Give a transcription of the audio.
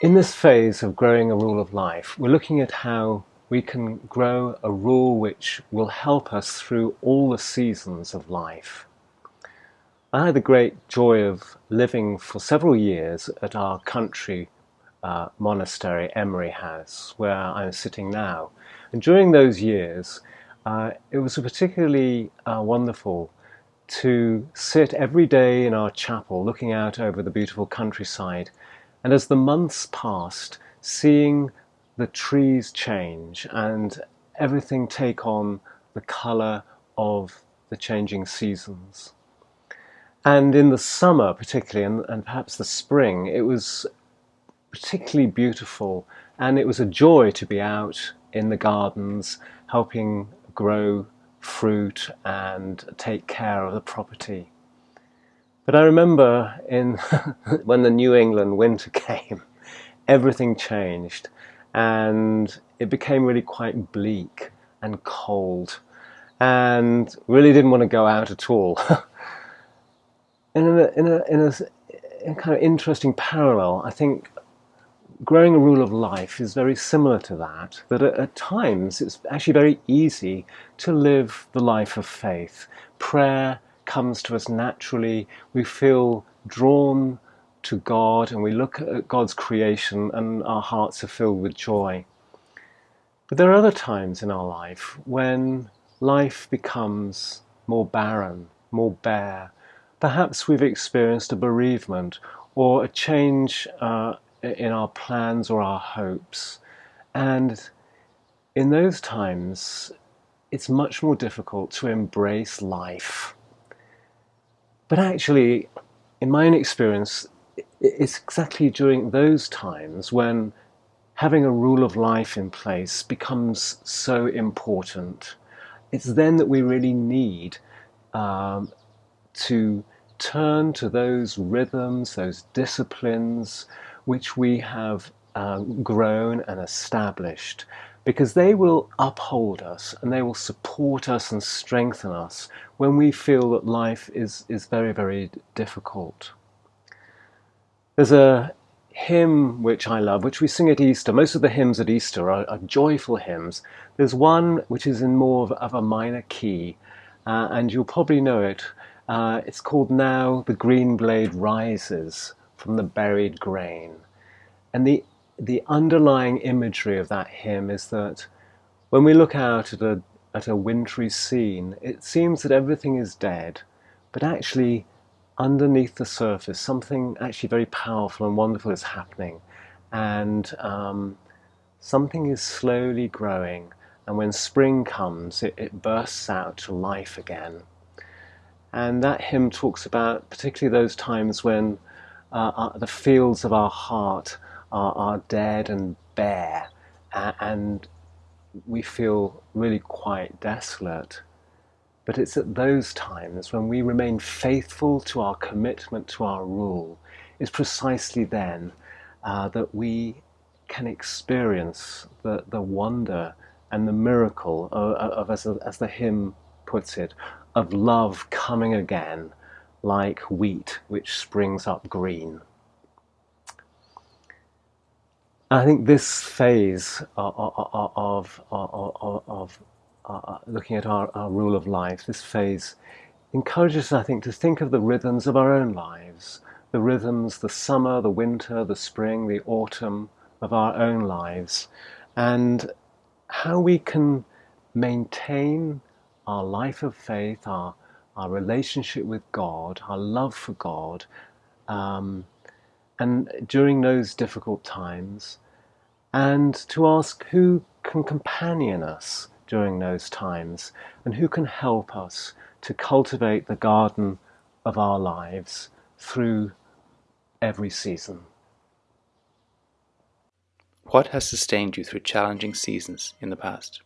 In this phase of growing a rule of life, we're looking at how we can grow a rule which will help us through all the seasons of life. I had the great joy of living for several years at our country uh, monastery, Emery House, where I'm sitting now. And during those years, uh, it was particularly uh, wonderful to sit every day in our chapel looking out over the beautiful countryside and as the months passed, seeing the trees change and everything take on the colour of the changing seasons. And in the summer, particularly, and, and, perhaps the spring, it was particularly beautiful. And it was a joy to be out in the gardens, helping grow fruit and take care of the property. But I remember in when the New England winter came, everything changed and it became really quite bleak and cold and really didn't want to go out at all. in a, in a, in a, in a kind of interesting parallel, I think growing a rule of life is very similar to that, that at, at, times it's actually very easy to live the life of faith. Prayer comes to us naturally. We feel drawn to God and we look at God's creation and our hearts are filled with joy. But there are other times in our life when life becomes more barren, more bare. Perhaps we've experienced a bereavement or a change uh, in our plans or our hopes. And in those times, it's much more difficult to embrace life but actually, in my own experience, it's exactly during those times when having a rule of life in place becomes so important. It's then that we really need um, to turn to those rhythms, those disciplines which we have uh, grown and established because they will uphold us and they will support us and strengthen us when we feel that life is, is very, very difficult. There's a hymn which I love, which we sing at Easter. Most of the hymns at Easter are, are joyful hymns. There's one which is in more of, of a minor key, uh, and you'll probably know it. Uh, it's called Now the Green Blade Rises from the Buried Grain. And the the underlying imagery of that hymn is that when we look out at a, at a wintry scene, it seems that everything is dead, but actually underneath the surface, something actually very powerful and wonderful is happening. And um, something is slowly growing. And when spring comes, it, it bursts out to life again. And that hymn talks about particularly those times when uh, uh, the fields of our heart are, are dead and bare and we feel really quite desolate. But it's at those times when we remain faithful to our commitment to our rule, it's precisely then uh, that we can experience the, the wonder and the miracle of, of as, as the hymn puts it, of love coming again like wheat which springs up green. I think this phase uh, uh, uh, of, of, of, of uh, looking at our, our, rule of life, this phase encourages us, I think, to think of the rhythms of our own lives, the rhythms, the summer, the winter, the spring, the autumn of our own lives, and how we can maintain our life of faith, our, our relationship with God, our love for God, um, and during those difficult times, and to ask who can companion us during those times and who can help us to cultivate the garden of our lives through every season. What has sustained you through challenging seasons in the past?